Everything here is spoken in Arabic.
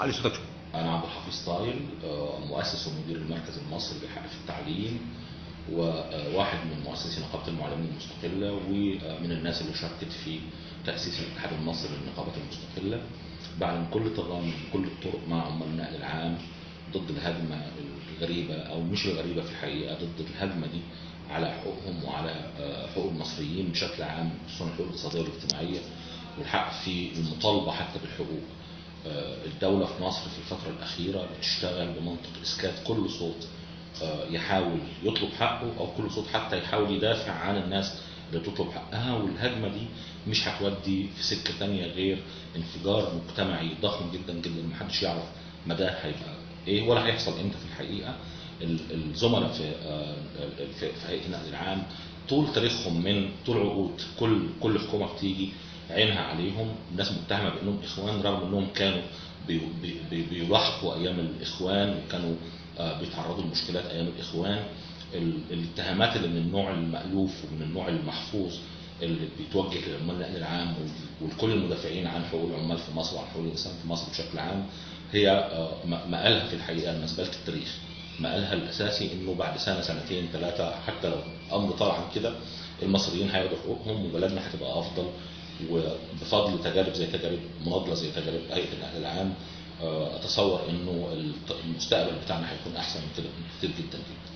علي صوتك أنا عبد الحفيظ طايل مؤسس ومدير المركز المصري للحق في التعليم وواحد من مؤسسي نقابة المعلمين المستقلة ومن الناس اللي شاركت في تأسيس الاتحاد المصري للنقابات المستقلة. بعلن كل تضامن كل الطرق مع عمال النقل العام ضد الهجمة الغريبة أو مش الغريبة في الحقيقة ضد الهجمة دي على حقوقهم وعلى آه، حقوق المصريين بشكل عام خصوصا الحقوق الاقتصادية والاجتماعية والحق في المطالبة حتى بالحقوق. الدولة في مصر في الفترة الأخيرة بتشتغل بمنطق إسكات كل صوت آه، يحاول يطلب حقه أو كل صوت حتى يحاول يدافع عن الناس اللي بتطلب حقها والهجمة دي مش هتودي في سكة تانية غير انفجار مجتمعي ضخم جدا جدا. محدش يعرف مداه هيبقى إيه ولا هيحصل إمتى في الحقيقة. ال- الزملاء آه، في في هيئة النقل العام طول تاريخهم من طول عقود كل كل حكومة بتيجي عينها عليهم الناس متهمة بأنهم إخوان رغم إنهم كانوا بي- بي- بي- بيلاحقوا أيام الإخوان وكانوا آه، بيتعرضوا لمشكلات أيام الإخوان. ال- الاتهامات اللي من النوع المألوف ومن النوع المحفوظ اللي بيتوجه للعمال النقل العام ولكل المدافعين عن حقوق العمال في مصر وعن حقوق الإنسان في مصر بشكل عام هي آه، م- مآلها في الحقيقة مزبلة التاريخ. مآلها الأساسي إنه بعد سنة سنتين ثلاثة حتى لو أمر طال عن كده المصريين هياخدوا حقوقهم وبلدنا هتبقى أفضل. وبفضل تجارب زي تجارب مناضلة زي تجارب هيئة النقل العام آه، أتصور إنه الت- المستقبل بتاعنا هيكون أحسن من كده كتير جدا جدا.